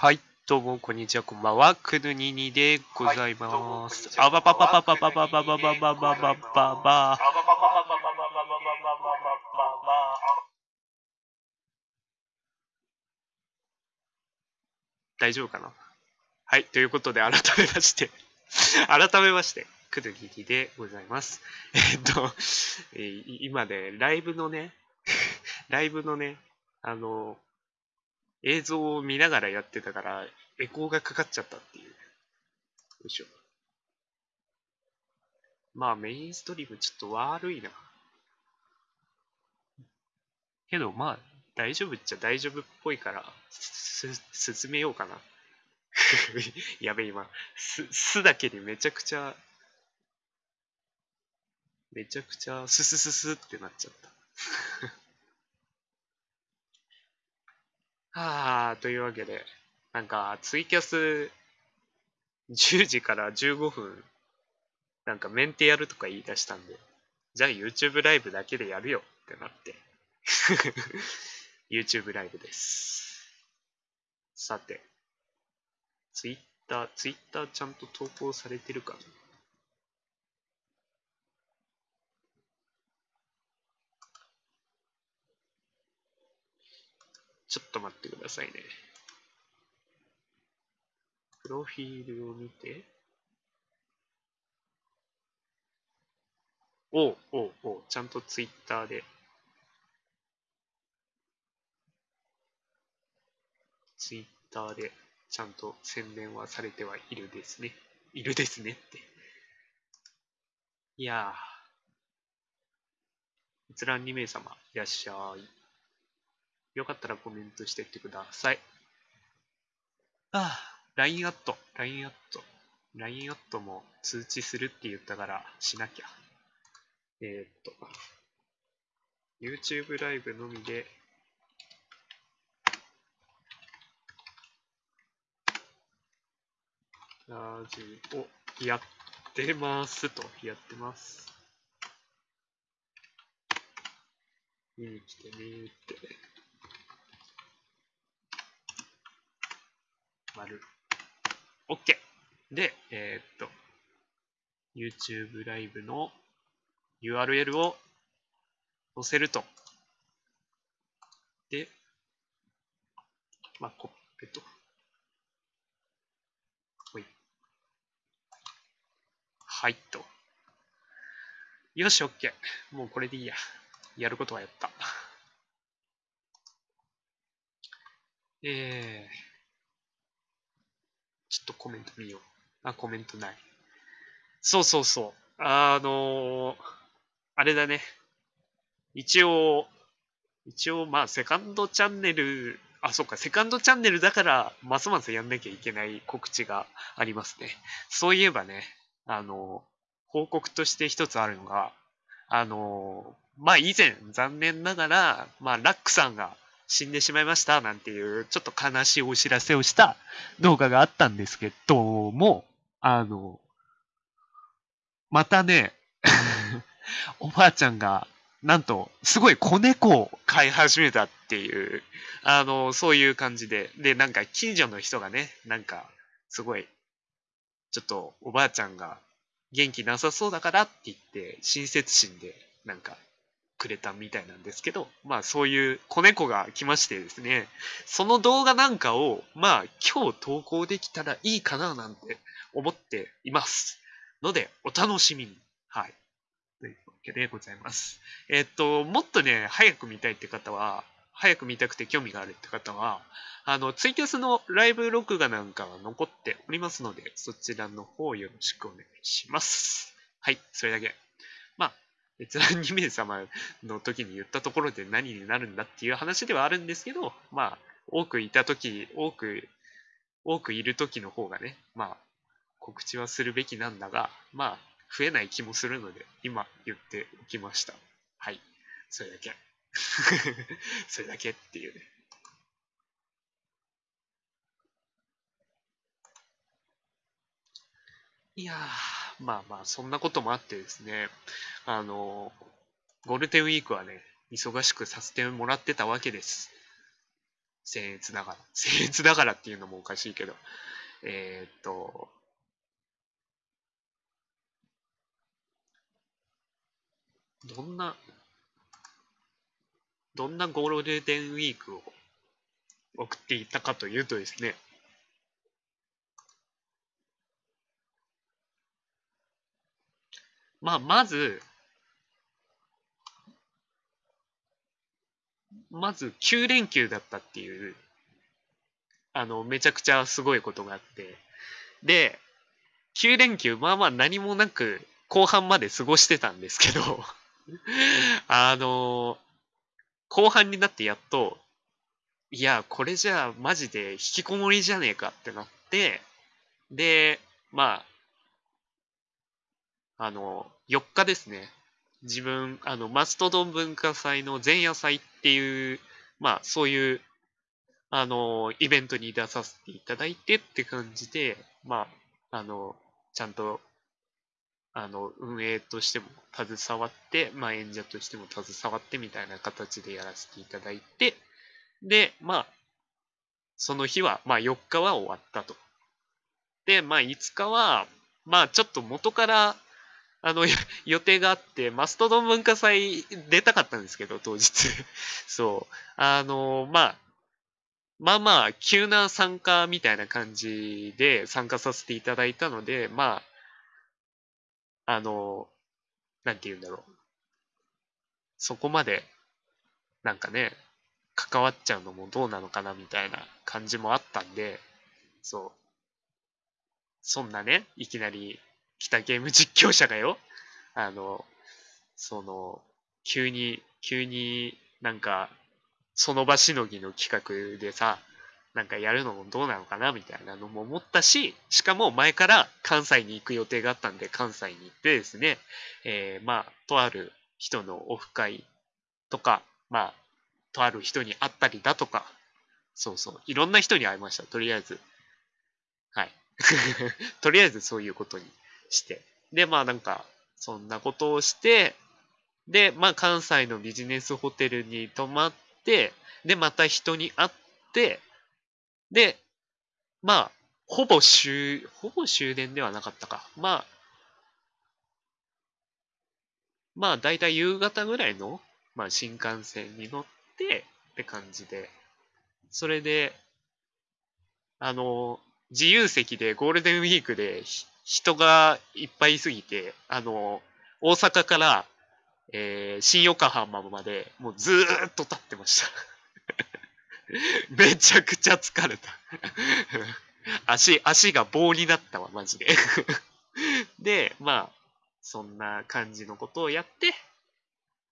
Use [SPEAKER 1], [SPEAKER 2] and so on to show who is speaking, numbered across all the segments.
[SPEAKER 1] はい、どうも、こんにちは、こんばんは。くぬににでございます。あばばばばばばばばばばばばばばば。大丈夫かなはい、ということで、改めまして、改めまして、くぬににでございます。えっと、今ね、ライブのね、ライブのね、あの、映像を見ながらやってたから、エコーがかかっちゃったっていう。よいしょ。まあ、メインストリームちょっと悪いな。けど、まあ、大丈夫っちゃ大丈夫っぽいから、す、進めようかな。やべ、今、す、すだけでめちゃくちゃ、めちゃくちゃ、すすすすってなっちゃった。はあ、というわけで、なんか、ツイキャス10時から15分、なんかメンテやるとか言い出したんで、じゃあ YouTube ライブだけでやるよってなって、YouTube ライブです。さて、Twitter、Twitter ちゃんと投稿されてるかなちょっと待ってくださいね。プロフィールを見て。おうおうおう、ちゃんとツイッターで。ツイッターでちゃんと宣伝はされてはいるですね。いるですねって。いやー。閲覧2名様いらっしゃい。よかったらコメントしてってください。ああ、LINE アット、LINE アット。LINE アットも通知するって言ったからしなきゃ。えー、っと、YouTube ライブのみで、ラジオやってますと、やってます。見に来てねーって。丸。OK! で、えーっと、YouTube ライブの URL を載せると。で、まあ、コッペと。ほい。はいと。よし、OK。もうこれでいいや。やることはやった。えー。ちょっとコメント見よう。あ、コメントない。そうそうそう。あのー、あれだね。一応、一応、まあ、セカンドチャンネル、あ、そっか、セカンドチャンネルだから、ますますやんなきゃいけない告知がありますね。そういえばね、あの、報告として一つあるのが、あの、まあ、以前、残念ながら、まあ、ラックさんが死んでしまいました、なんていう、ちょっと悲しいお知らせをした動画があったんですけども、あの、またね、おばあちゃんが、なんと、すごい子猫を飼い始めたっていう、あの、そういう感じで、で、なんか近所の人がね、なんか、すごい、ちょっとおばあちゃんが元気なさそうだからって言って、親切心で、なんか、くれたみたいなんですけど、まあそういう子猫が来ましてですね、その動画なんかを、まあ今日投稿できたらいいかななんて思っています。ので、お楽しみに。はい。というわけでございます。えっと、もっとね、早く見たいって方は、早く見たくて興味があるって方は、あの、ツイキャスのライブ録画なんかは残っておりますので、そちらの方よろしくお願いします。はい、それだけ。まあ、閲覧2名様の時に言ったところで何になるんだっていう話ではあるんですけど、まあ、多くいた時、多く、多くいる時の方がね、まあ、告知はするべきなんだが、まあ、増えない気もするので、今言っておきました。はい。それだけ。それだけっていうね。いやー、まあまあ、そんなこともあってですね、あの、ゴールデンウィークはね、忙しくさせてもらってたわけです。僭越ながら。僭越ながらっていうのもおかしいけど。えー、っと、どんな、どんなゴールデンウィークを送っていたかというとですね、まあ、まず、まず9連休だったっていう、あの、めちゃくちゃすごいことがあって、で、9連休、まあまあ何もなく後半まで過ごしてたんですけど あの、後半になってやっと、いや、これじゃあマジで引きこもりじゃねえかってなって、で、まあ、あの、4日ですね。自分、あの、マストドン文化祭の前夜祭っていう、まあ、そういう、あの、イベントに出させていただいてって感じで、まあ、あの、ちゃんと、あの、運営としても携わって、まあ、演者としても携わってみたいな形でやらせていただいて、で、まあ、その日は、まあ、4日は終わったと。で、まあ、5日は、まあ、ちょっと元から、あの、予定があって、マストドン文化祭出たかったんですけど、当日。そう。あの、まあ、まあまあ、急な参加みたいな感じで参加させていただいたので、まあ、あの、なんて言うんだろう。そこまで、なんかね、関わっちゃうのもどうなのかなみたいな感じもあったんで、そう。そんなね、いきなり来たゲーム実況者がよ、あの、その、急に、急になんか、その場しのぎの企画でさ、なんかやるのもどうなのかなみたいなのも思ったし、しかも前から関西に行く予定があったんで、関西に行ってですね、えー、まあ、とある人のオフ会とか、まあ、とある人に会ったりだとか、そうそう、いろんな人に会いました、とりあえず。はい。とりあえずそういうことにして。で、まあなんか、そんなことをして、で、まあ関西のビジネスホテルに泊まって、で、また人に会って、で、まあ、ほぼ終、ほぼ終電ではなかったか。まあ、まあ、だいたい夕方ぐらいの、まあ、新幹線に乗ってって感じで、それで、あの、自由席でゴールデンウィークで人がいっぱいいすぎて、あの、大阪から、えー、新横浜までもうずーっと立ってました。めちゃくちゃ疲れた。足、足が棒になったわ、マジで。で、まあ、そんな感じのことをやって、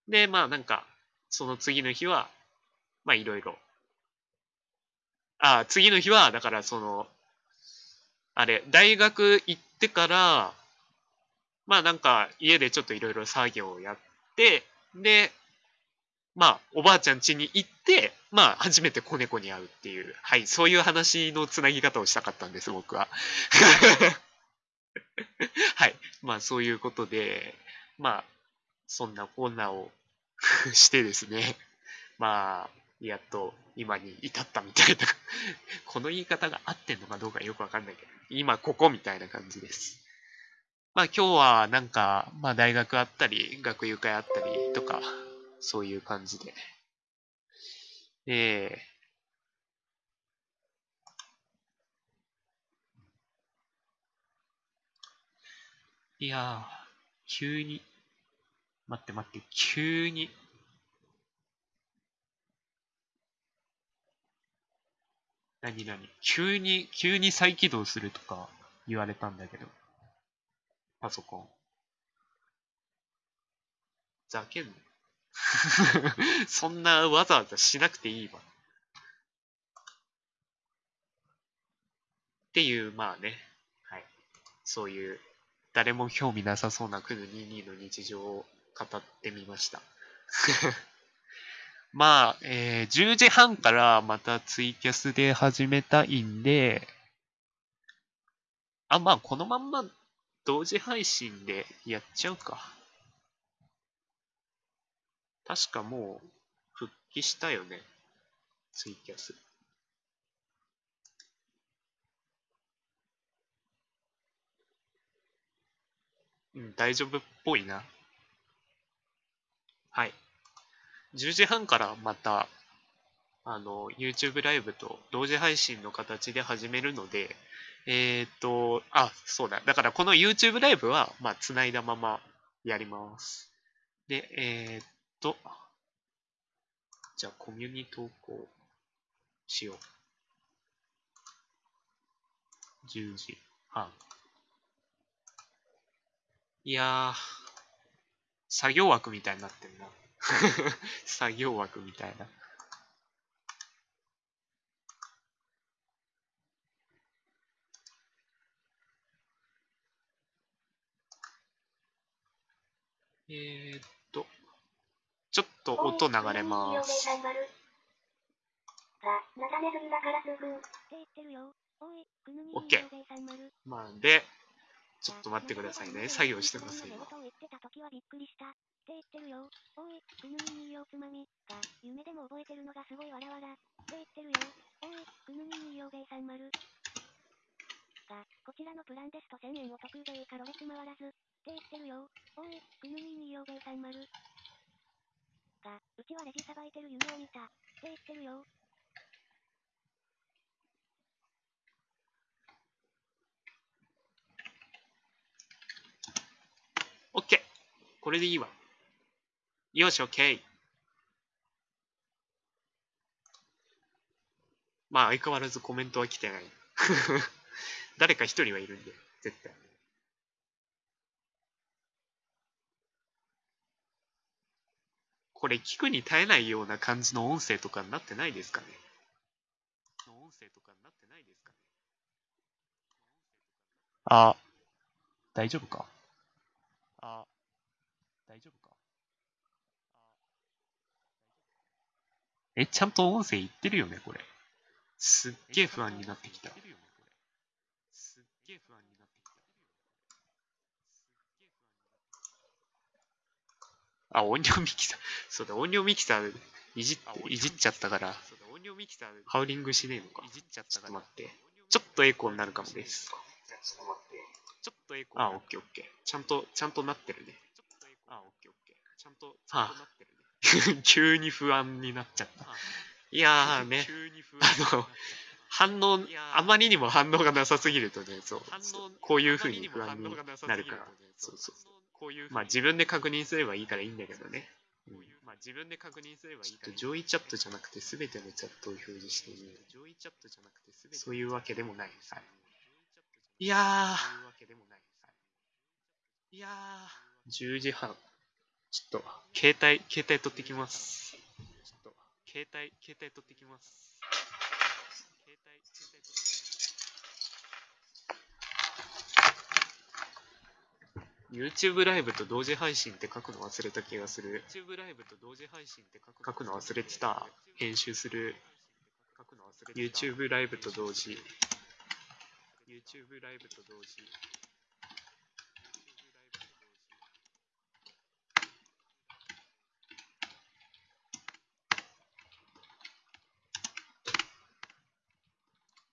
[SPEAKER 1] で、まあなんか、その次の日は、まあいろいろ。あ、次の日は、だからその、あれ、大学行ってから、まあなんか家でちょっといろいろ作業をやって、で、まあおばあちゃん家に行って、まあ初めて子猫に会うっていう、はい、そういう話のつなぎ方をしたかったんです、僕は。はい。まあそういうことで、まあ、そんなコーナーをしてですね、まあ、やっと今に至ったみたいなこの言い方が合ってんのかどうかよくわかんないけど、今ここみたいな感じです。まあ今日はなんか、まあ大学あったり、学友会あったりとか、そういう感じで。えー、いやー、急に、待って待って、急に、何何？急に、急に再起動するとか言われたんだけど。パソコン。ざけんな。そんなわざわざしなくていいわ。っていう、まあね。はい。そういう、誰も興味なさそうなクヌ22の日常を語ってみました。まあ、えー、10時半からまたツイキャスで始めたいんで、あ、まあ、このまんま同時配信でやっちゃうか。確かもう復帰したよね。ツイキャス。うん、大丈夫っぽいな。はい。10時半からまた、あの、YouTube ライブと同時配信の形で始めるので、えーっと、あ、そうだ。だからこの YouTube ライブは、まあ、繋いだままやります。で、えーっと、じゃあ、コミュニ投稿しよう。10時半。いやー、作業枠みたいになってんな。作業枠みたいな。えー、っと、ちょっと音流れます。
[SPEAKER 2] が、なだネズミだからすぐ。って言ってるよ。おい、くぬみ
[SPEAKER 1] オッケー
[SPEAKER 2] にようべいさん丸
[SPEAKER 1] まあ、で、ちょっと待ってくださいね。作業してます、今。
[SPEAKER 2] が、こちらのプランですと1000円お得でいいかろれつ回らず。って言ってるよ。おい、くぬみによべいさん丸が、うちはレジさばいてる夢を見た。って言ってるよ。
[SPEAKER 1] OK! これでいいわ。よし、OK! まあ、相変わらずコメントは来てない。誰か一人はいるんで、絶対。これ、聞くに耐えないような感じの音声とかになってないですかね？音声とかになってないですかねあ、大丈夫か、大丈夫か？え、ちゃんと音声いってるよね、これ。すっげえ不安になってきた。すっげえ不安になってきた。あ、音量ミキサー。そうだ、音量ミキサーいじいじっちゃったから、ハウリングしねえのか。ちょっと待って。ちょっとエコーになるかもです。ちょっとエコー。あ、オッケーオッケー。ちゃんと、ちゃんとなってるね。あ、オッケーオッケー。ちゃんと、ちゃんとなってるね。急に不安になっちゃった。いやーね、あの、反応、あまりにも反応がなさすぎるとね、そう、こういう風に不安になるから、そうそうそう。まあ自分で確認すればいいからいいんだけどね。うんまあ自分で確認すればいいから。上位チャットじゃなくて全てのチャットを表示している。上位チャットじゃなくて全てそういうわけでもない。はい。いやー。いやー。10時半。ちょっと、携帯、携帯取ってきます。ちょっと、携帯、携帯取ってきます。携帯、携帯取ってきます。YouTube ライブと同時配信って書くの忘れた気がする。YouTube ライブと同時配信って書くの忘れてた。編集する。YouTube ライブと同時。YouTube ライブと同時。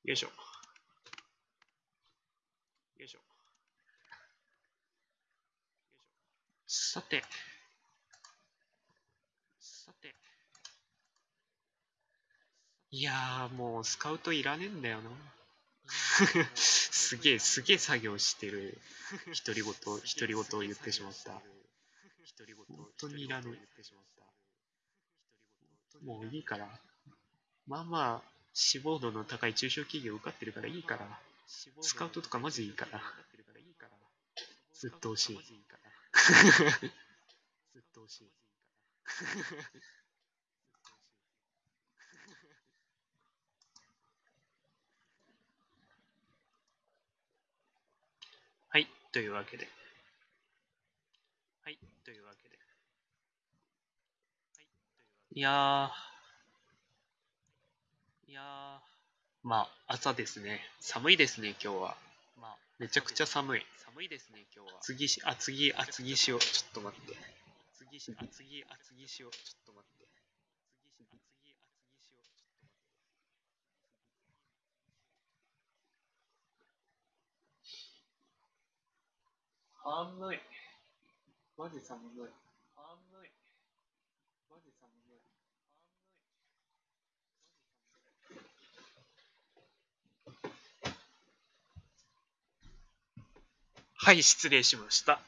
[SPEAKER 1] よいしょ。よいしょ。さて。さて。いやー、もうスカウトいらねえんだよな。すげえ、すげえ作業してる。独り言、独り言を言ってしまった。本当にいらねえ。もういいから。まあまあ、志望度の高い中小企業受かってるからいいから。スカウトとかマジいいから。ずっと欲しい。ずっと欲しい。はい、というわけで。はい、というわけで。いやー。いやー。まあ、朝ですね。寒いですね、今日は。まあ、めちゃくちゃ寒い。寒いですね、今日は。次し、あ、次、あ、次しよう。ちょっと待って。次し、あ、次、あ、次しよう。ちょっと待って。次し、あ、次、あ、次しよう。ちょっと待って。寒い。マジ寒い。寒い。マジ寒い。はい、失礼しました。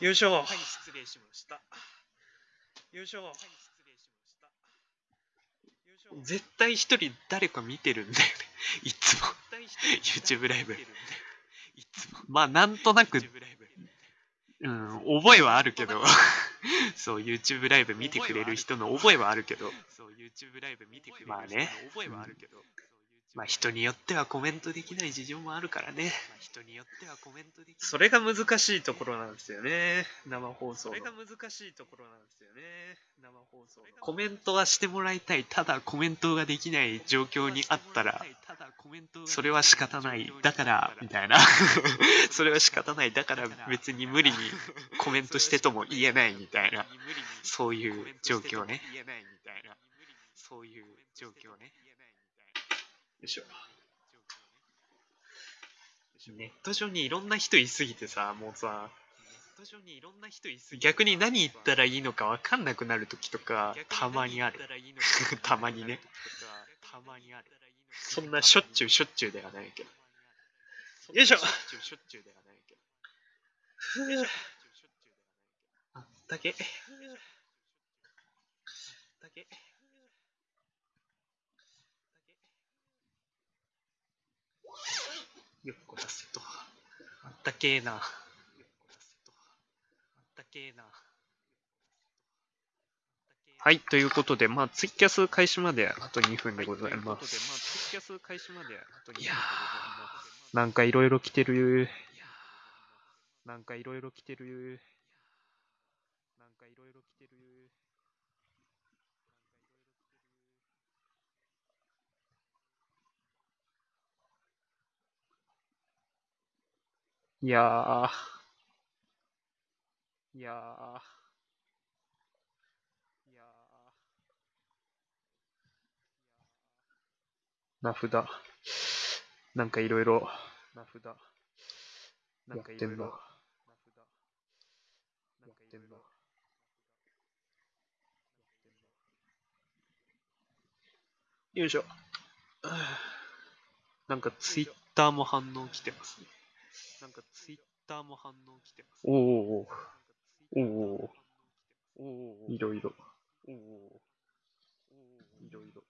[SPEAKER 1] よいしょ。はい、失礼しました。よいしょ。はい、失礼しました。絶対一人誰か見てるんだよね。いつも。YouTube ライブ。いつも。まあ、なんとなく、うん、覚えはあるけど、そう、YouTube ライブ見てくれる人の覚えはあるけど、そう、YouTube ライブ見てくれる人の覚えはあるけど、まあ人によってはコメントできない事情もあるからね。人によってはコメントできない。それが難しいところなんですよね。生放送それが難しいところなんですよね。生放送コメントはしてもらいたい。ただコメントができない状況にあったら、それは仕方ない。だから、みたいな。それは仕方ない。だから別に無理にコメントしてとも言えないみたいな。そういう状況ね。そういう状況ね。よいしょ。ネット上にいろんな人いすぎてさ、もうさ、逆に何言ったらいいのか分かんなくなる時とか、たまにある。たまにね。たまにある。そんなしょっちゅうしょっちゅうではないけど。よいしょふうあったけ。あったけ。よっこらせと。あったけえな。あったけえな。はい、ということで、まあ、ツイキャス開始まであと2分でございます。いやー、なんかいろいろ来てる。なんかいろいろ来てる。なんかいろいろ来てる。いやー。いやー。いやー。名札。なんかいろいろ。名札。なんかいろいろ。よいしょ。なんかツイッターも反応来てますね。なんかツイッターも反応来てます、おおおおおおおいろいろ。おおいろいろ。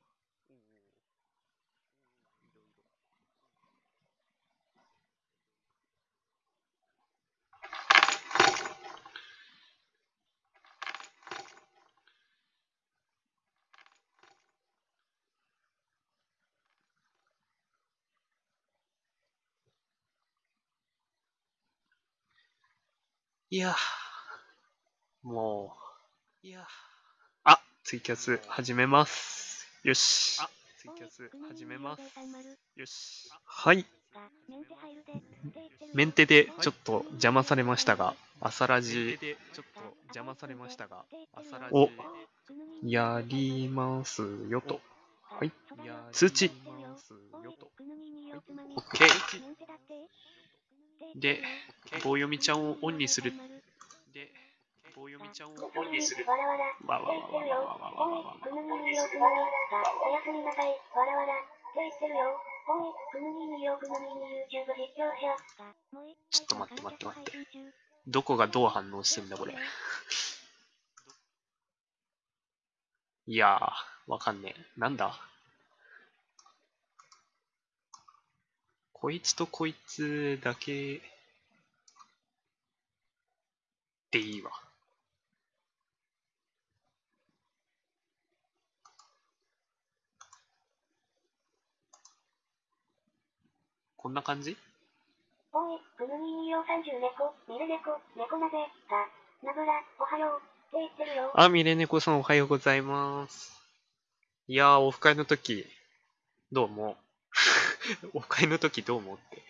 [SPEAKER 1] いやー、もう、いやあ、ツイキャス始めます。よし。ツイキャス始めます。よし。はい。メンテでちょっと邪魔されましたが、朝ラジをやりますよと。はい。通知。OK。で、棒読みちゃんをオンにする。で、棒読みちゃんをオンにする。
[SPEAKER 2] わらわら。
[SPEAKER 1] わわわわわわわわ。ちょっと待って待って待って。どこがどう反応してんだこれ。いやー、わかんねえ。なんだ？こいつとこいつだけでいいわ。こんな感じ？
[SPEAKER 2] おい、くぬにによ30猫、猫、猫なぜ、が、なぶら、おはよう。って言ってるよ。
[SPEAKER 1] あ、ミレネコさんおはようございます。いやー、オフ会の時、どうも。オフ会の時どうもって？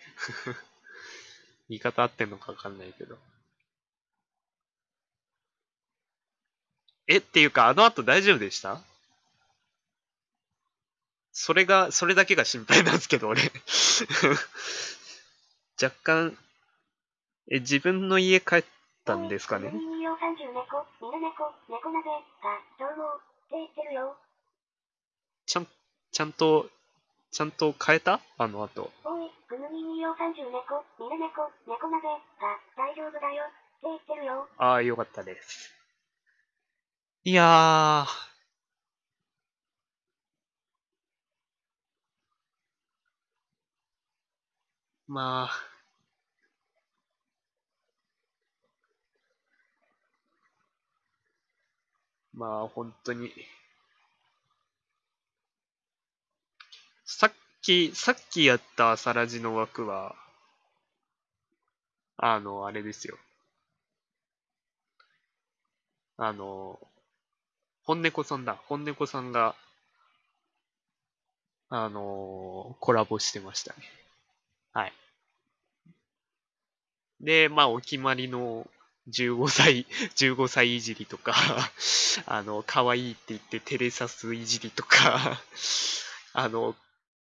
[SPEAKER 1] 言い方合ってんのかわかんないけど。え、っていうか、あの後大丈夫でした？それが、それだけが心配なんですけど、俺。若干、え、自分の家帰ったんですかね、ちゃん、ちゃんと、ちゃんと変えた？あの後。
[SPEAKER 2] おい、ぐぬみによ30猫、みな猫、猫鍋が、大丈夫だよ、って言ってるよ。
[SPEAKER 1] ああ、よかったです。いやー。まあ。まあ、本当に。さっき、さっきやった朝ラジの枠は、あの、あれですよ。あの、本猫さんだ。本猫さんが、あの、コラボしてましたね。はい。で、まあ、お決まりの15歳、15歳いじりとか、あの、可愛いって言って照れさすいじりとか、あの、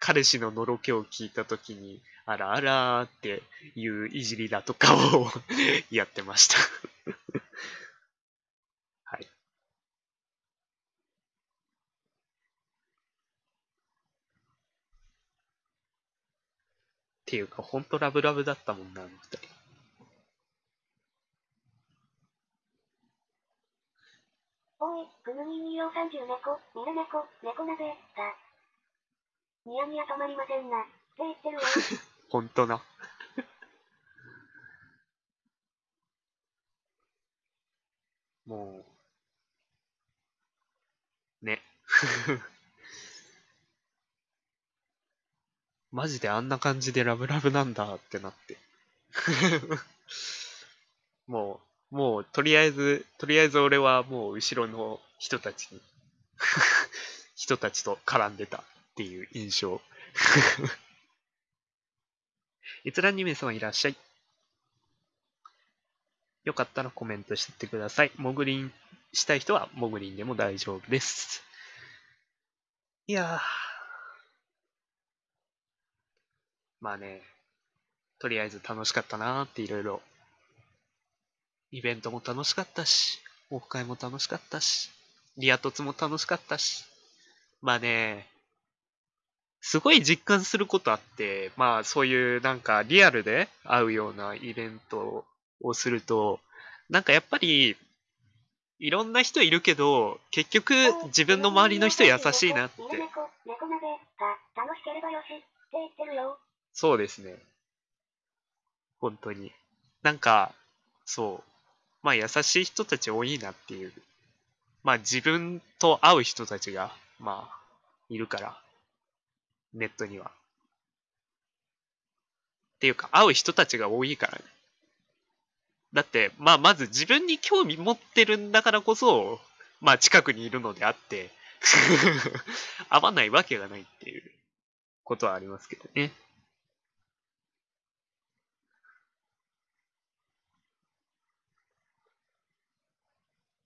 [SPEAKER 1] 彼氏ののろけを聞いたときに、あらあらーっていういじりだとかを やってました。はい。っていうか、ほんとラブラブだったもんな、あの二人。
[SPEAKER 2] おい、ぐぬみによ30猫、みな猫、猫鍋が、ニヤニヤ止まりませんな、って言ってるよ。
[SPEAKER 1] ほんとな。もう、ね。マジであんな感じでラブラブなんだってなって。もう、もう、とりあえず、とりあえず俺はもう後ろの人たちに、人たちと絡んでたっていう印象。閲覧2名様いらっしゃい。よかったらコメントしてってください。モグリンしたい人はモグリンでも大丈夫です。いやー。まあね、とりあえず楽しかったなーっていろいろ。イベントも楽しかったし、オフ会も楽しかったし、リア凸も楽しかったし。まあね、すごい実感することあって、まあそういうなんかリアルで会うようなイベントをすると、なんかやっぱり、いろんな人いるけど、結局自分の周りの人優しいなって。そうですね。本当に。なんか、そう。まあ優しい人たち多いなっていう。まあ自分と会う人たちが、まあ、いるから。ネットには。っていうか、会う人たちが多いからね。だって、まあまず自分に興味持ってるんだからこそ、まあ近くにいるのであって、会わないわけがないっていうことはありますけどね。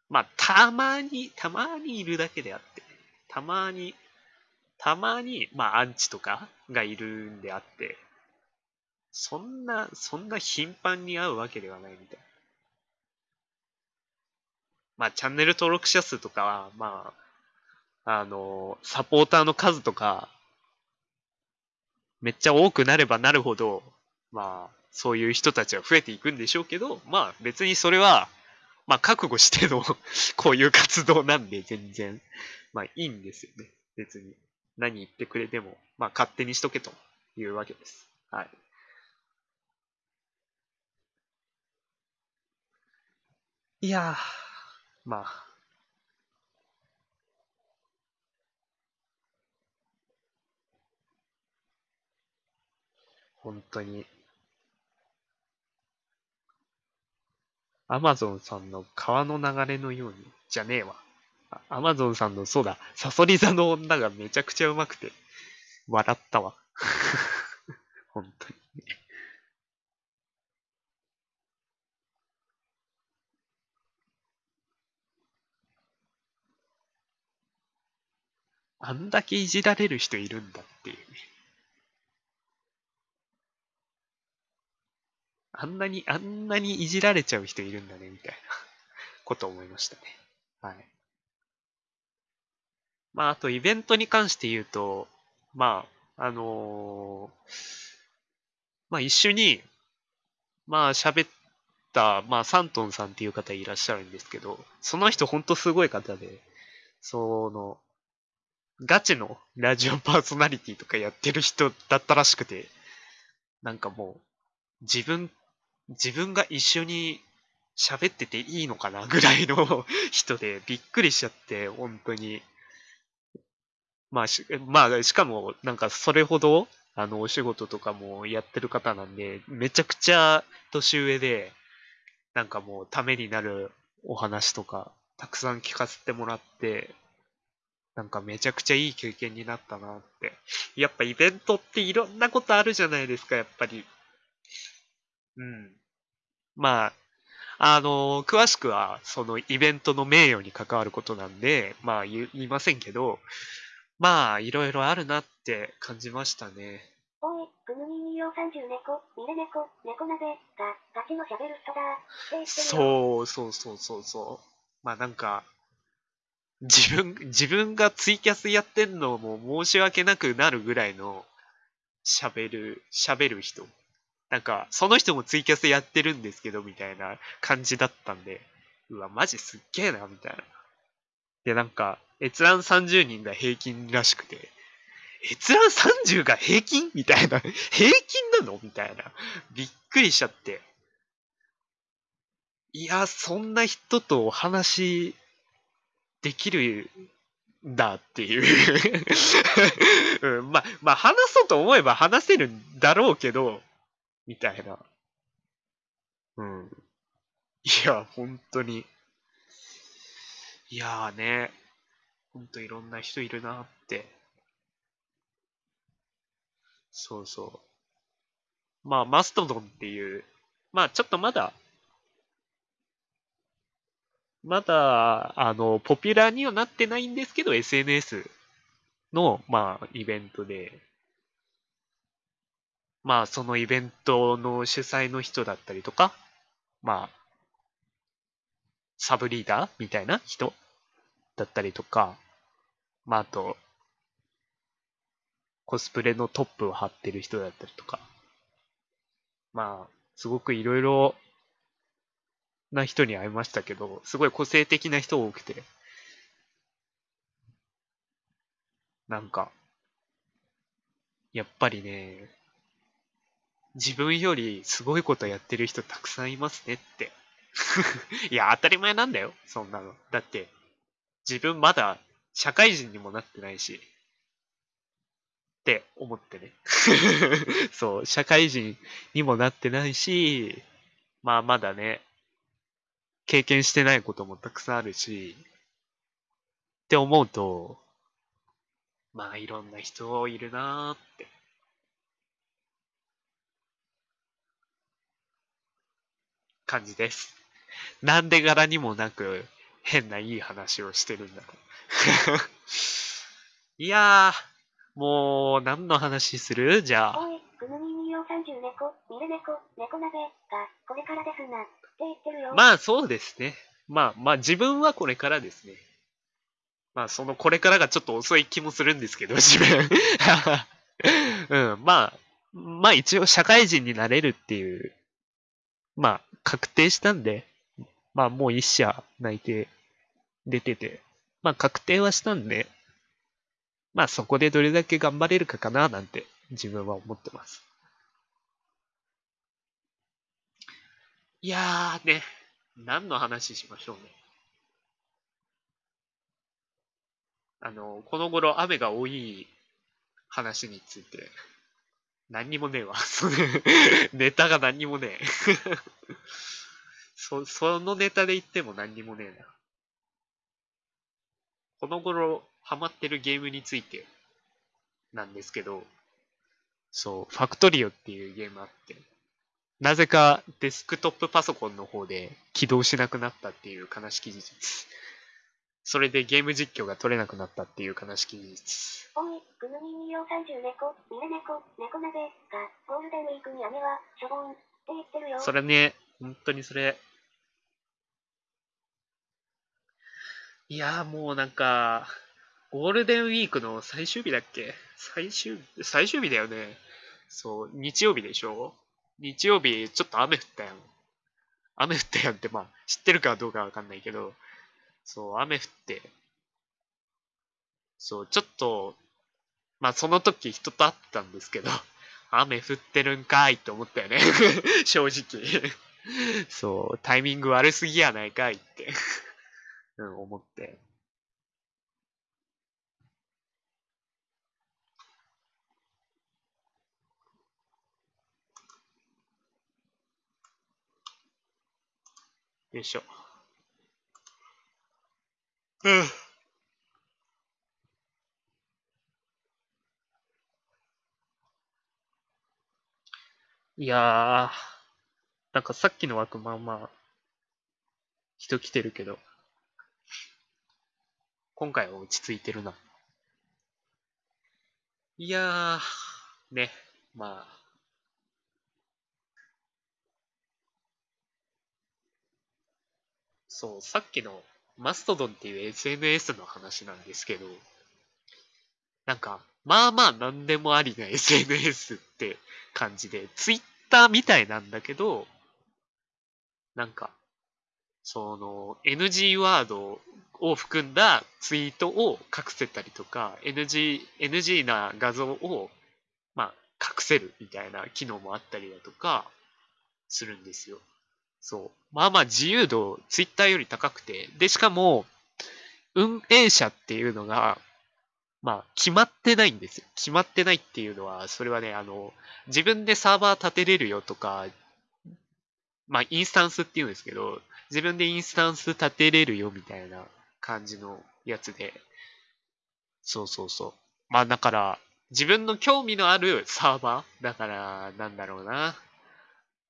[SPEAKER 1] まあ、たまに、たまにいるだけであって、たまに、たまに、まあ、アンチとかがいるんであって、そんな、そんな頻繁に会うわけではないみたいな。まあ、チャンネル登録者数とかは、まあ、あの、サポーターの数とか、めっちゃ多くなればなるほど、まあ、そういう人たちは増えていくんでしょうけど、まあ、別にそれは、まあ、覚悟しての こういう活動なんで、全然、まあ、いいんですよね。別に。何言ってくれても、まあ、勝手にしとけというわけです。はい。いやー、まあ。本当に。アマゾンさんの川の流れのように、じゃねえわ。アマゾンさんの、そうだ、サソリ座の女がめちゃくちゃうまくて、笑ったわ。本当に。あんだけいじられる人いるんだっていうね。あんなに、あんなにいじられちゃう人いるんだね、みたいなことを思いましたね。はい。まあ、あとイベントに関して言うと、まあ、あのーまあ一緒に、まあ喋った、まあサントンさんっていう方いらっしゃるんですけど、その人ほんとすごい方で、その、ガチのラジオパーソナリティとかやってる人だったらしくて、なんかもう、自分、自分が一緒に喋ってていいのかなぐらいの人でびっくりしちゃって、本当に。まあし、まあ、しかも、なんかそれほど、あの、お仕事とかもやってる方なんで、めちゃくちゃ年上で、なんかもうためになるお話とか、たくさん聞かせてもらって、なんかめちゃくちゃいい経験になったなって。やっぱイベントっていろんなことあるじゃないですか、やっぱり。うん。まあ、あの詳しくは、そのイベントの名誉に関わることなんで、まあ言いませんけど、まあ、いろいろあるなって感じましたね。
[SPEAKER 2] おい、グヌニニヨ30猫、ミレ猫、猫鍋が、ガチの喋る人だ。
[SPEAKER 1] そうそうそうそうそう。まあなんか、自分、自分がツイキャスやってんのも申し訳なくなるぐらいの喋る、喋る人。なんか、その人もツイキャスやってるんですけど、みたいな感じだったんで、うわ、マジすっげえな、みたいな。で、なんか、閲覧30人が平均らしくて、閲覧30が平均？みたいな。平均なの？みたいな。びっくりしちゃって。いや、そんな人とお話できるんだっていう。うん、まあ、まあ、話そうと思えば話せるんだろうけど、みたいな。うん。いや、本当に。いやーね、ほんといろんな人いるなって。そうそう。まあ、マストドンっていう、まあ、ちょっとまだ、まだ、あの、ポピュラーにはなってないんですけど、SNS の、まあ、イベントで、まあ、そのイベントの主催の人だったりとか、まあ、サブリーダーみたいな人だったりとか、まあ、あと、コスプレのトップを張ってる人だったりとか、まあ、すごくいろいろな人に会いましたけど、すごい個性的な人多くて、なんか、やっぱりね、自分よりすごいことやってる人たくさんいますねって。いや、当たり前なんだよ、そんなの。だって、自分まだ社会人にもなってないし、って思ってね。そう、社会人にもなってないし、まあまだね、経験してないこともたくさんあるし、って思うと、まあいろんな人いるなーって。感じです。なんで柄にもなく変ないい話をしてるんだろう。いやー、もう何の話する？じゃあ。
[SPEAKER 2] おい、グヌニニヨ30猫、猫、猫鍋が、これからですな。って言ってるよ。
[SPEAKER 1] まあそうですね。まあまあ自分はこれからですね。まあそのこれからがちょっと遅い気もするんですけど、自分。うん、まあ、まあ一応社会人になれるっていう、まあ確定したんで、まあもう一社内定出てて、まあ確定はしたんで、まあそこでどれだけ頑張れるかかななんて自分は思ってます。いやーね、何の話しましょうね。あの、この頃雨が多い話について、何にもねえわ。ネタが何にもねえ。そ、そのネタで言っても何にもねえな。この頃ハマってるゲームについてなんですけど、そう、ファクトリオっていうゲームあって、なぜかデスクトップパソコンの方で起動しなくなったっていう悲しき事実。それでゲーム実況が取れなくなったっていう悲しき事実。
[SPEAKER 2] おい、グヌニニヨ30猫、ミレ猫、猫鍋が、ゴールデンウィークに雨は、しょぼん。言ってるよ。
[SPEAKER 1] それね、本当にそれ。いやーもうなんか、ゴールデンウィークの最終日だっけ？最終、最終日だよね。そう、日曜日でしょ？日曜日、ちょっと雨降ったやん。雨降ったやんって、まあ、知ってるかどうかわかんないけど、そう、雨降って、そう、ちょっと、まあその時人と会ったんですけど、雨降ってるんかいって思ったよね。正直。そう、タイミング悪すぎやないかいって、うん、思って。よいしょ。うん。いやー、なんかさっきの枠まあまあ、人来てるけど、今回は落ち着いてるな。いやー、ね、まあ、そう、さっきのマストドンっていう SNS の話なんですけど、なんか、まあまあ何でもありな SNS って感じで、ツイッターみたいなんだけど、なんか、その NG ワードを含んだツイートを隠せたりとか、NG、NG な画像を、まあ、隠せるみたいな機能もあったりだとか、するんですよ。そう。まあまあ自由度、ツイッターより高くて、で、しかも、運営者っていうのが、まあ、決まってないんですよ。決まってないっていうのは、それはね、あの、自分でサーバー立てれるよとか、まあ、インスタンスっていうんですけど、自分でインスタンス立てれるよみたいな感じのやつで、そうそうそう。まあ、だから、自分の興味のあるサーバーだから、なんだろうな。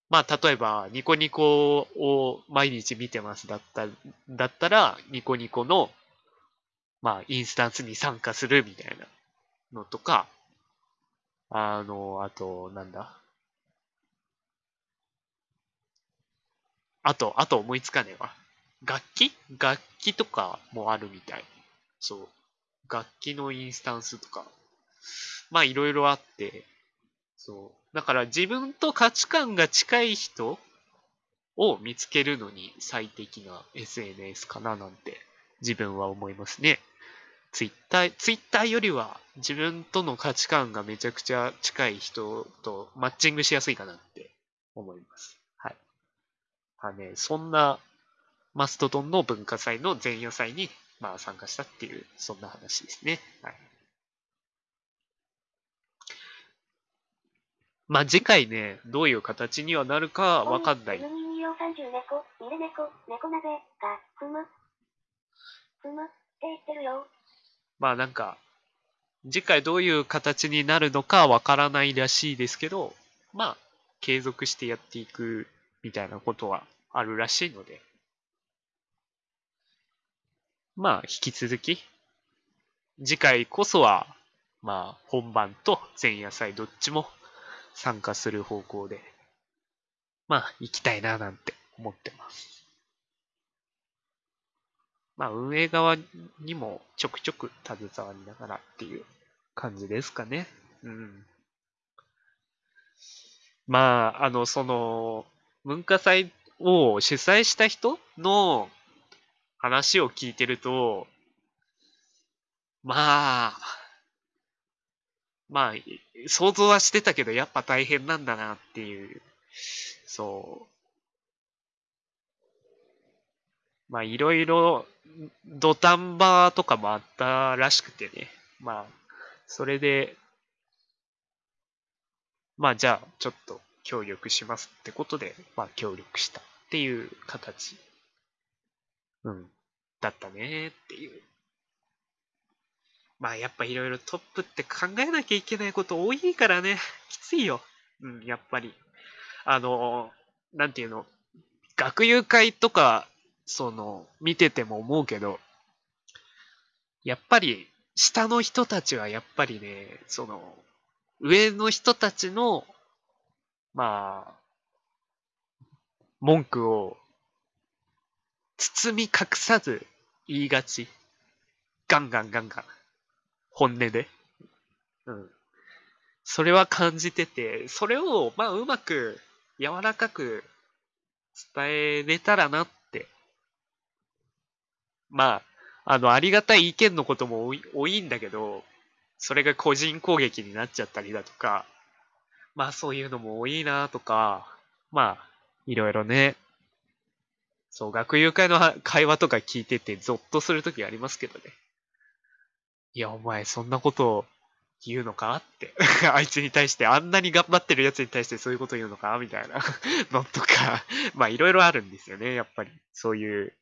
[SPEAKER 1] まあ、例えば、ニコニコを毎日見てますだった、だったら、ニコニコの、まあ、インスタンスに参加するみたいなのとか、あの、あと、なんだ？あと、あと思いつかねえわ。楽器？楽器とかもあるみたい。そう。楽器のインスタンスとか。まあ、いろいろあって、そう。だから自分と価値観が近い人を見つけるのに最適な SNS かななんて自分は思いますね。ツイッター、ツイッターよりは自分との価値観がめちゃくちゃ近い人とマッチングしやすいかなって思います。はい。まあね、そんなマストドンの文化祭の前夜祭にまあ参加したっていう、そんな話ですね。はい。まあ次回ね、どういう形にはなるかわかんない。
[SPEAKER 2] 122430猫、ミレ猫、猫鍋が、ふむ。ふむって言ってるよ。
[SPEAKER 1] まあなんか、次回どういう形になるのかわからないらしいですけど、まあ、継続してやっていくみたいなことはあるらしいので、まあ、引き続き、次回こそは、まあ、本番と前夜祭どっちも参加する方向で、まあ、行きたいななんて思ってます。まあ、運営側にもちょくちょく携わりながらっていう感じですかね。うん。まあ、あの、その、文化祭を主催した人の話を聞いてると、まあ、まあ、想像はしてたけど、やっぱ大変なんだなっていう、そう。まあ、いろいろ、土壇場とかもあったらしくてね。まあ、それで、まあ、じゃあ、ちょっと協力しますってことで、まあ、協力したっていう形、うん、だったねっていう。まあ、やっぱいろいろトップって考えなきゃいけないこと多いからね、きついよ。うん、やっぱり。あの、なんていうの、学友会とか、その、見てても思うけど、やっぱり、下の人たちはやっぱりね、その、上の人たちの、まあ、文句を包み隠さず言いがち。ガンガンガンガン。本音で。うん。それは感じてて、それを、まあ、うまく、柔らかく伝えれたらなって。まあ、あの、ありがたい意見のことも多い多いんだけど、それが個人攻撃になっちゃったりだとか、まあそういうのも多いなとか、まあ、いろいろね、そう、学友会の会話とか聞いててゾッとするときありますけどね。いや、お前そんなことを言うのかって。あいつに対して、あんなに頑張ってるやつに対してそういうこと言うのか？みたいな のとか、まあいろいろあるんですよね、やっぱり。そういう、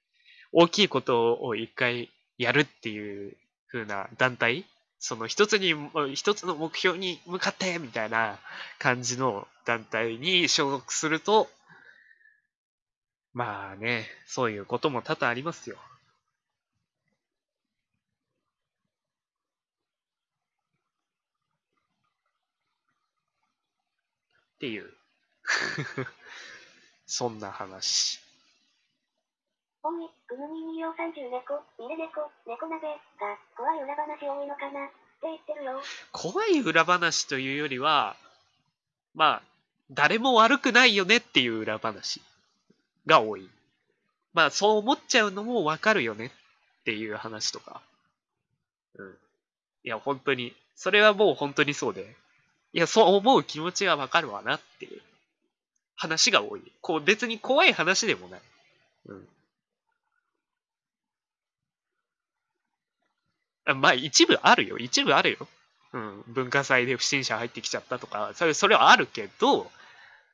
[SPEAKER 1] 大きいことを一回やるっていう風な団体その一つに、一つの目標に向かってみたいな感じの団体に所属すると、まあね、そういうことも多々ありますよ。っていう。そんな話。
[SPEAKER 2] おい、ぐぬみ2両30猫、ミレ猫、猫鍋が怖い裏話多いのかなって言ってるよ。
[SPEAKER 1] 怖い裏話というよりは、まあ、誰も悪くないよねっていう裏話が多い。まあ、そう思っちゃうのもわかるよねっていう話とか。うん。いや、本当に、それはもう本当にそうで。いや、そう思う気持ちはわかるわなっていう話が多い。こう、別に怖い話でもない。うん。まあ、一部あるよ。一部あるよ。うん。文化祭で不審者入ってきちゃったとか、それ、それはあるけど、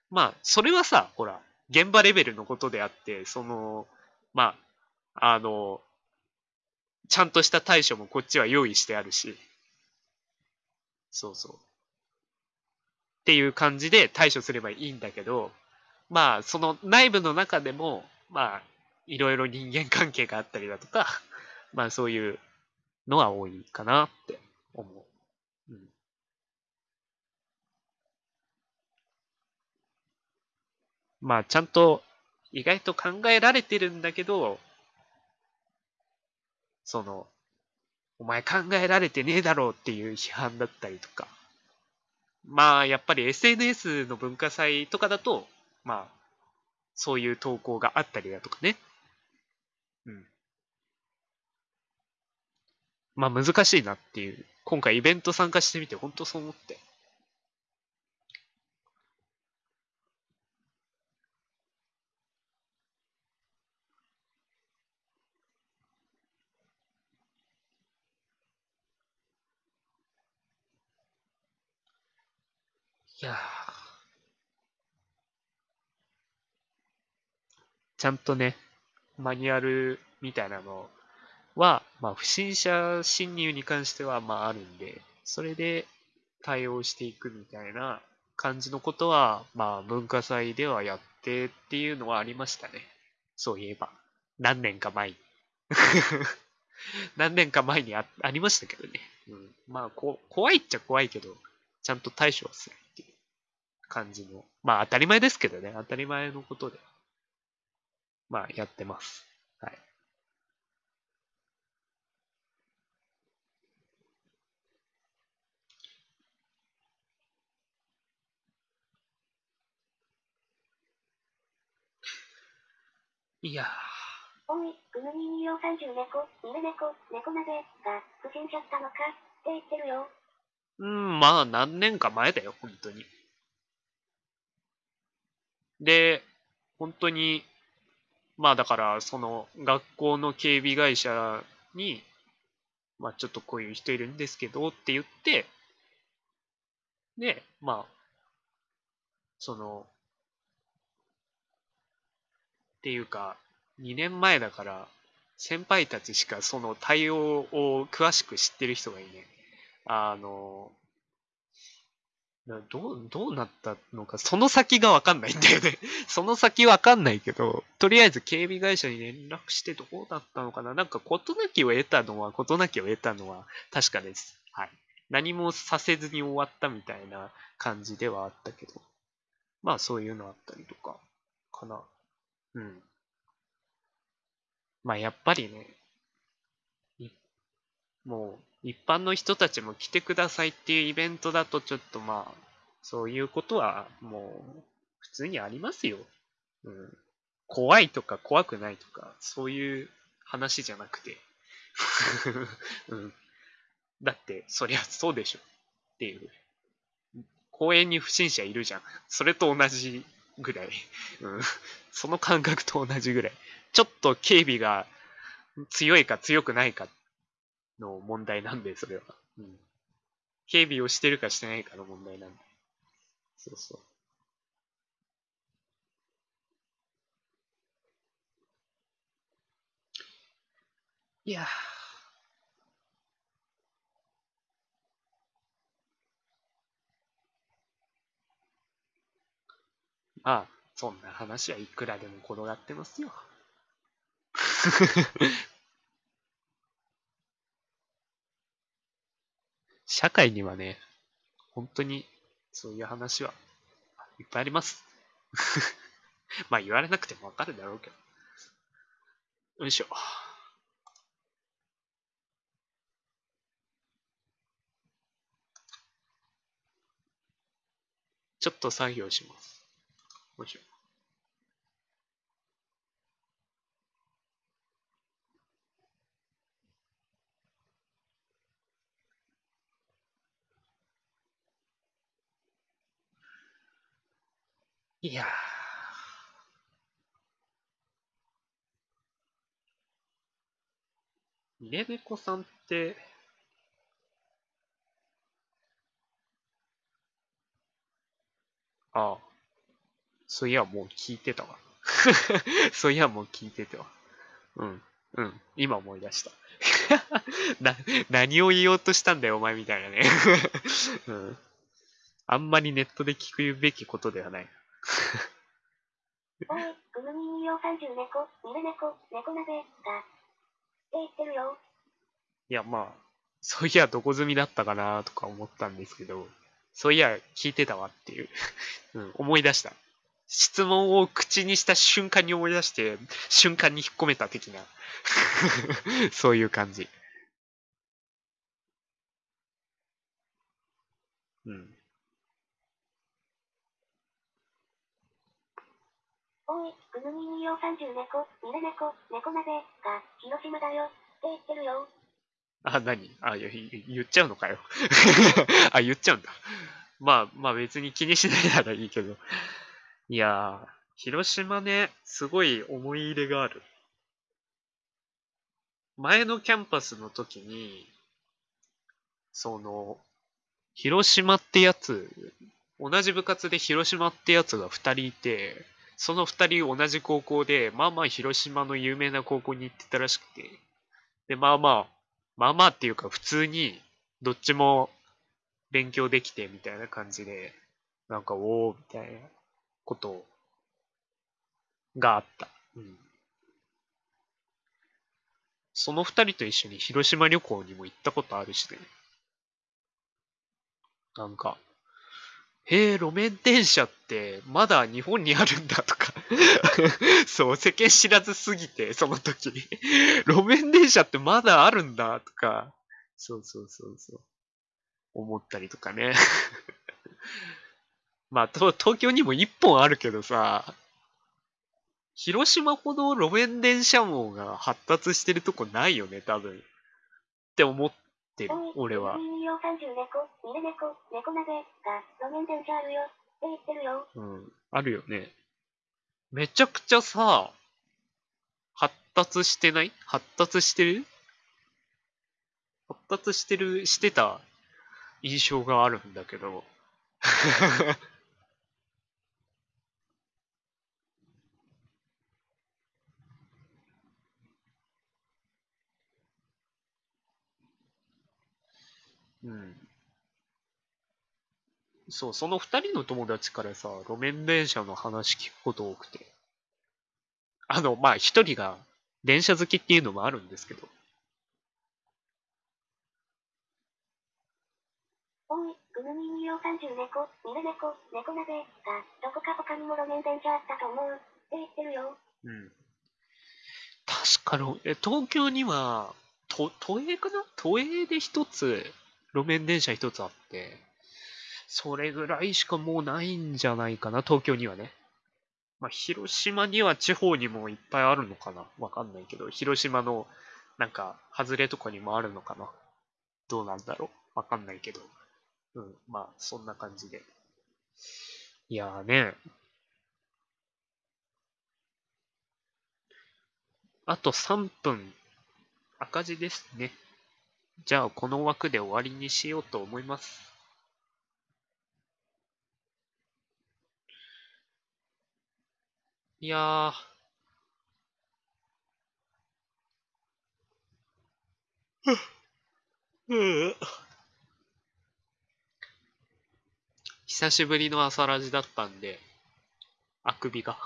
[SPEAKER 1] まあ、それはさ、ほら、現場レベルのことであって、その、まあ、あの、ちゃんとした対処もこっちは用意してあるし、そうそう。っていう感じで対処すればいいんだけど、まあ、その内部の中でも、まあ、いろいろ人間関係があったりだとか、まあそういうのは多いかなって思う。うん。まあちゃんと意外と考えられてるんだけど、その、お前考えられてねえだろうっていう批判だったりとか。まあやっぱり SNS の文化祭とかだと、まあそういう投稿があったりだとかね。うん。まあ難しいなっていう。今回イベント参加してみて本当そう思って。いやちゃんとね、マニュアルみたいなのをは、まあ、不審者侵入に関しては、まあ、あるんで、それで対応していくみたいな感じのことは、まあ、文化祭ではやってっていうのはありましたね。そういえば。何年か前に。何年か前にあありましたけどね。うん、まあこ、怖いっちゃ怖いけど、ちゃんと対処はするっていう感じの。まあ、当たり前ですけどね。当たり前のことで。まあ、やってます。はい。や
[SPEAKER 2] おい、ぐぬみ2両30猫、ミレ猫、猫鍋が不審者ったのかって言ってるよ。
[SPEAKER 1] うん、まあ、何年か前だよ、本当に。で、本当に、まあだから、その学校の警備会社に、まあちょっとこういう人いるんですけどって言って、で、まあ、その、っていうか、2年前だから、先輩たちしかその対応を詳しく知ってる人がいない。あの、どう、どうなったのか、その先がわかんないんだよね。その先わかんないけど、とりあえず警備会社に連絡してどうだったのかななんか事なきを得たのは、事なきを得たのは確かです。はい。何もさせずに終わったみたいな感じではあったけど。まあそういうのあったりとか、かな。うん。まあやっぱりね、いもう一般の人たちも来てくださいっていうイベントだとちょっとまあ、そういうことはもう普通にありますよ。うん。怖いとか怖くないとか、そういう話じゃなくて。うん。だって、そりゃそうでしょ。っていう。公園に不審者いるじゃん。それと同じぐらい。うん。その感覚と同じぐらい。ちょっと警備が強いか強くないかの問題なんで、それは。うん。警備をしてるかしてないかの問題なんで。そうそう。いやーまあ、そんな話はいくらでも転がってますよ。社会にはね、本当にそういう話はいっぱいあります。まあ言われなくてもわかるだろうけど。よいしょ。ちょっと作業します。よいしょ。いやー。ミレネコさんって、ああ。そういや、もう聞いてたわ。そういや、もう聞いてたわ。うん。うん。今思い出した。な、何を言おうとしたんだよ、お前みたいなね。うん。あんまりネットで聞くべきことではない。
[SPEAKER 2] おい、グムミン用30猫、ミレ猫、猫鍋、が、って言ってるよ。
[SPEAKER 1] いや、まあ、そういや、どこ済みだったかなとか思ったんですけど、そういや、聞いてたわっていう、うん、思い出した。質問を口にした瞬間に思い出して、瞬間に引っ込めた的な、そういう感じ。うん。
[SPEAKER 2] おい、グムミン用30猫、ミレ猫、猫鍋、が、広島だよ。って言ってるよ。
[SPEAKER 1] あ、何？あ、言っちゃうのかよ。あ、言っちゃうんだ。まあ、まあ別に気にしないならいいけど。いやー、広島ね、すごい思い入れがある。前のキャンパスの時に、その、広島ってやつ、同じ部活で広島ってやつが2人いて、その2人同じ高校で、まあまあ広島の有名な高校に行ってたらしくて、で、まあまあ、まあまあっていうか普通にどっちも勉強できてみたいな感じで、なんかおーみたいなことがあった。うん。その二人と一緒に広島旅行にも行ったことあるしね。なんか、へえ、路面電車ってまだ日本にあるんだとか そう、世間知らずすぎて、その時。路面電車ってまだあるんだとか、そうそうそうそう。思ったりとかね。まあ、と東京にも一本あるけどさ、広島ほど路面電車網が発達してるとこないよね、多分。って思ってる俺は
[SPEAKER 2] グ。ムミン用30猫、ミレ猫、猫鍋、が、路面電車あるよ。って言ってるよ。
[SPEAKER 1] うん。あるよね。めちゃくちゃさ、発達してない？発達してる？発達してる、してた印象があるんだけど。うん。そう、その二人の友達からさ、路面電車の話聞くこと多くて。あの、まあ、一人が電車好きっていうのもあるんですけど。
[SPEAKER 2] おい、グムミン用30猫、ミレ猫、猫鍋、が、どこか他にも路面電車あったと思う。って言ってるよ。
[SPEAKER 1] うん。確かに、え、東京には、と、都営かな？都営で一つ、路面電車一つあって、それぐらいしかもうないんじゃないかな、東京にはね。まあ、広島には地方にもいっぱいあるのかなわかんないけど、広島の、なんか、外れとかにもあるのかなどうなんだろうわかんないけど。うん、まあ、そんな感じで。いやーね。あと3分、赤字ですね。じゃあ、この枠で終わりにしようと思います。いやー。うん久しぶりの朝ラジだったんで、あくびが。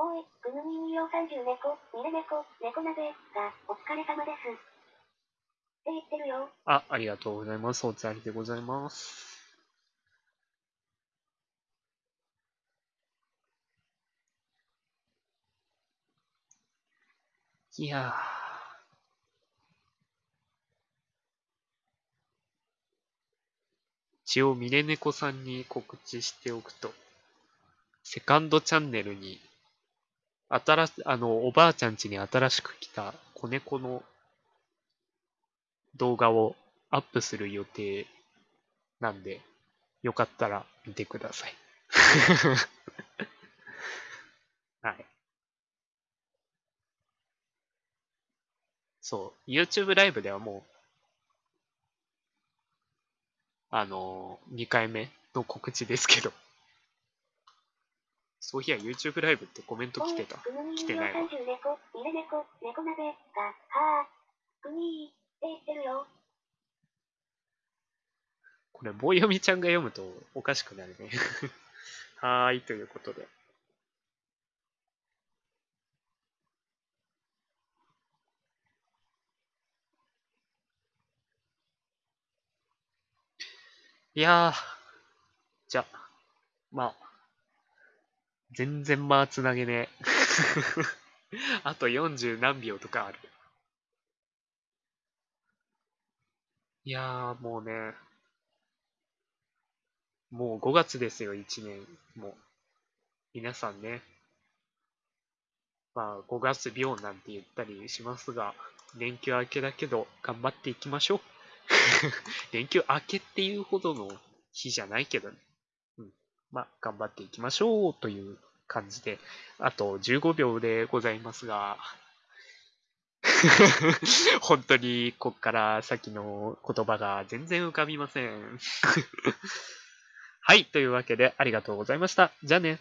[SPEAKER 2] おい、ぐぬみみよ30猫、ミレ猫、猫鍋が、お疲れ様です。って言ってるよ。
[SPEAKER 1] あ、ありがとうございます。おつありでございます。いやー。一応、ミレネコさんに告知しておくと、セカンドチャンネルに、新し、あの、おばあちゃん家に新しく来た子猫の動画をアップする予定なんで、よかったら見てください。はい。そう、YouTube ライブではもう、あのー、2回目の告知ですけど、そういや YouTube ライブってコメント来てた。来てないわ
[SPEAKER 2] 30猫、ミレ猫、猫鍋が、はぁ、くにーって言ってるよ。
[SPEAKER 1] これ、棒読みちゃんが読むとおかしくなるね。はーい、ということで。いやー、じゃあ、まあ、全然まあつなげねえ。あと40何秒とかある。いやー、もうね、もう5月ですよ、1年。もう。皆さんね。まあ、5月病なんて言ったりしますが、連休明けだけど、頑張っていきましょう。連休明けっていうほどの日じゃないけどね。まあ、頑張っていきましょうという感じで、あと15秒でございますが、本当にこっから先の言葉が全然浮かびません。はい、というわけでありがとうございました。じゃあね。